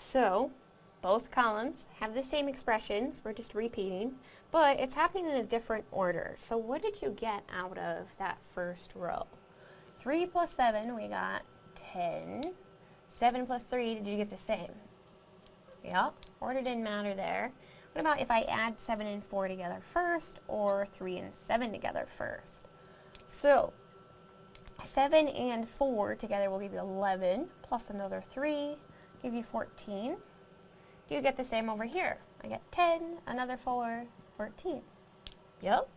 So, both columns have the same expressions, we're just repeating, but it's happening in a different order. So what did you get out of that first row? 3 plus 7, we got 10. 7 plus 3, did you get the same? Yep, order didn't matter there. What about if I add 7 and 4 together first, or 3 and 7 together first? So, 7 and 4 together will give you 11, plus another 3, give you 14. Do you get the same over here? I get 10, another 4, 14. Yep.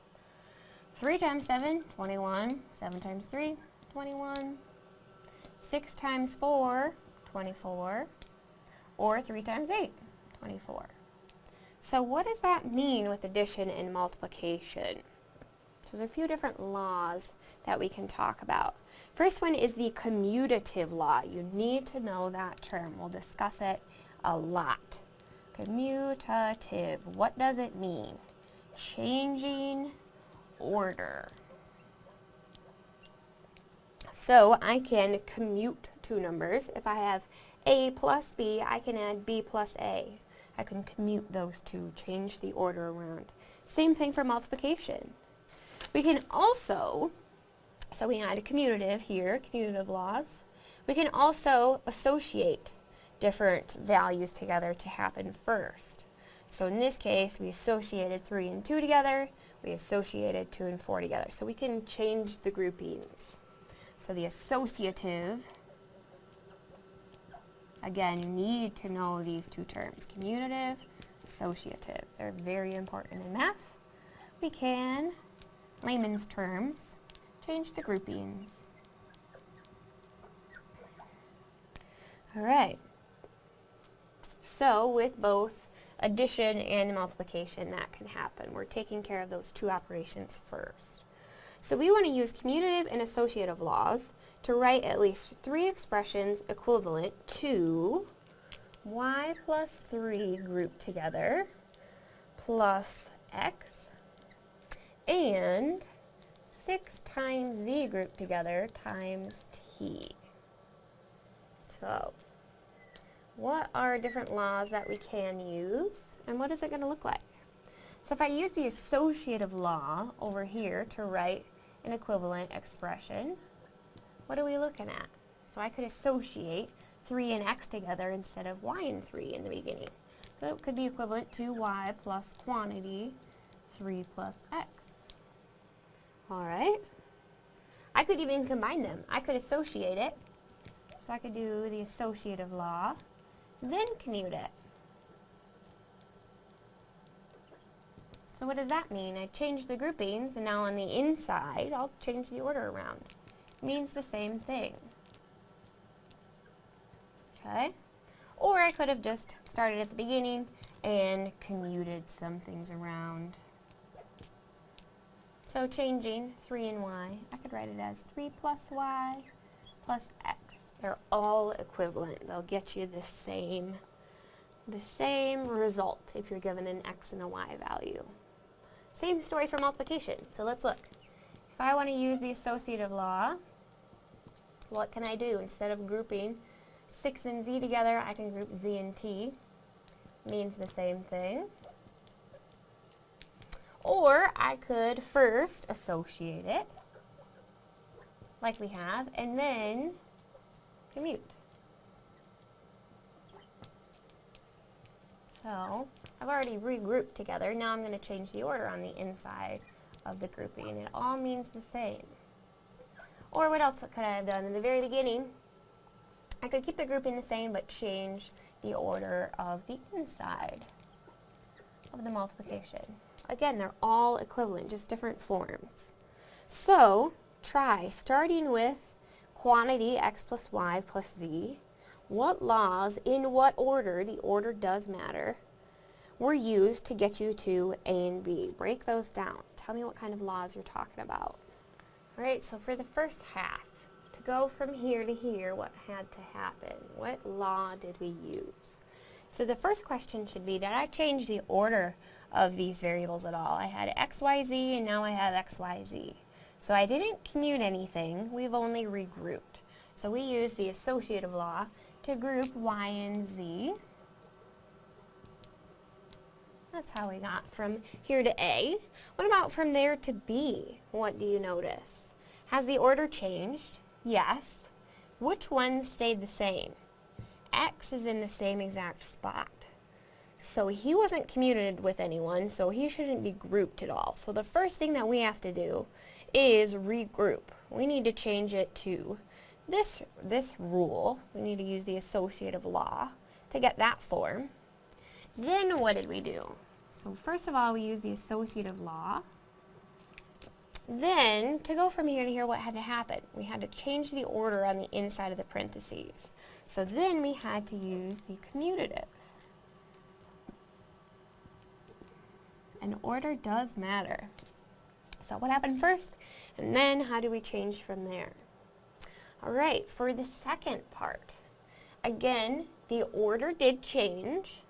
3 times 7, 21. 7 times 3, 21. 6 times 4, 24. Or 3 times 8, 24. So what does that mean with addition and multiplication? So there's a few different laws that we can talk about. First one is the commutative law. You need to know that term. We'll discuss it a lot. Commutative, what does it mean? Changing order. So I can commute two numbers. If I have a plus b, I can add b plus a. I can commute those two, change the order around. Same thing for multiplication. We can also, so we had a commutative here, commutative laws. We can also associate different values together to happen first. So in this case, we associated 3 and 2 together, we associated 2 and 4 together. So we can change the groupings. So the associative, again, you need to know these two terms, commutative, associative. They're very important in math. We can, layman's terms, change the groupings. All right. So with both addition and multiplication, that can happen. We're taking care of those two operations first. So we want to use commutative and associative laws to write at least three expressions equivalent to y plus 3 grouped together plus x and 6 times z grouped together times t. So what are different laws that we can use, and what is it going to look like? So if I use the associative law over here to write an equivalent expression, what are we looking at? So I could associate 3 and x together instead of y and 3 in the beginning. So it could be equivalent to y plus quantity 3 plus x. Alright. I could even combine them. I could associate it. So I could do the associative law then commute it. So what does that mean? I changed the groupings, and now on the inside, I'll change the order around. It means the same thing. Okay? Or I could have just started at the beginning and commuted some things around. So changing 3 and y, I could write it as 3 plus y plus x. They're all equivalent. They'll get you the same, the same result if you're given an x and a y value. Same story for multiplication. So let's look. If I want to use the associative law, what can I do? Instead of grouping 6 and z together, I can group z and t. Means the same thing. Or I could first associate it, like we have, and then commute. So I've already regrouped together. Now I'm going to change the order on the inside of the grouping. It all means the same. Or what else could I have done? In the very beginning, I could keep the grouping the same but change the order of the inside of the multiplication. Again, they're all equivalent, just different forms. So, try starting with quantity x plus y plus z, what laws, in what order, the order does matter, were used to get you to A and B. Break those down. Tell me what kind of laws you're talking about. Alright, so for the first half, to go from here to here, what had to happen? What law did we use? So the first question should be, did I change the order of these variables at all? I had x, y, z, and now I have x, y, z. So I didn't commute anything, we've only regrouped. So we use the associative law to group y and z. That's how we got from here to A. What about from there to B? What do you notice? Has the order changed? Yes. Which one stayed the same? X is in the same exact spot. So he wasn't commuted with anyone, so he shouldn't be grouped at all. So the first thing that we have to do is regroup. We need to change it to this, this rule. We need to use the associative law to get that form. Then what did we do? So first of all, we use the associative law. Then, to go from here to here, what had to happen? We had to change the order on the inside of the parentheses. So then we had to use the commutative. And order does matter. So what happened first? And then how do we change from there? Alright, for the second part, again, the order did change,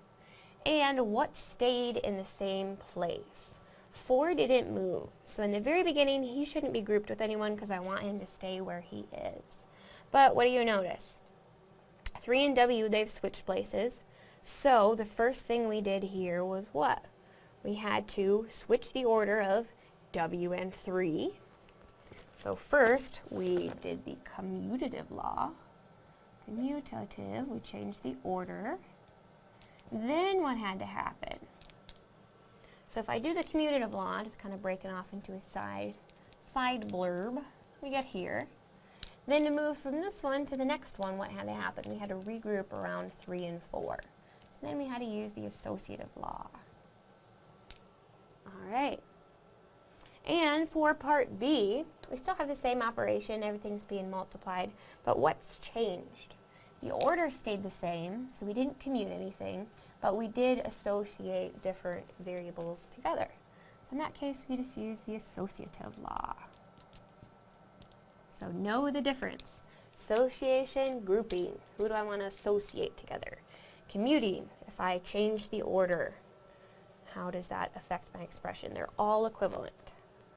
and what stayed in the same place? 4 didn't move. So in the very beginning, he shouldn't be grouped with anyone because I want him to stay where he is. But what do you notice? 3 and W, they've switched places. So the first thing we did here was what? We had to switch the order of W and 3. So first, we did the commutative law. Commutative, we changed the order. Then what had to happen? So if I do the commutative law, just kind of breaking off into a side, side blurb, we get here. Then to move from this one to the next one, what had to happen? We had to regroup around 3 and 4. So then we had to use the associative law. All right. And for part B, we still have the same operation, everything's being multiplied, but what's changed? The order stayed the same, so we didn't commute anything, but we did associate different variables together. So in that case, we just use the associative law. So know the difference. Association, grouping. Who do I want to associate together? Commuting, if I change the order, how does that affect my expression? They're all equivalent.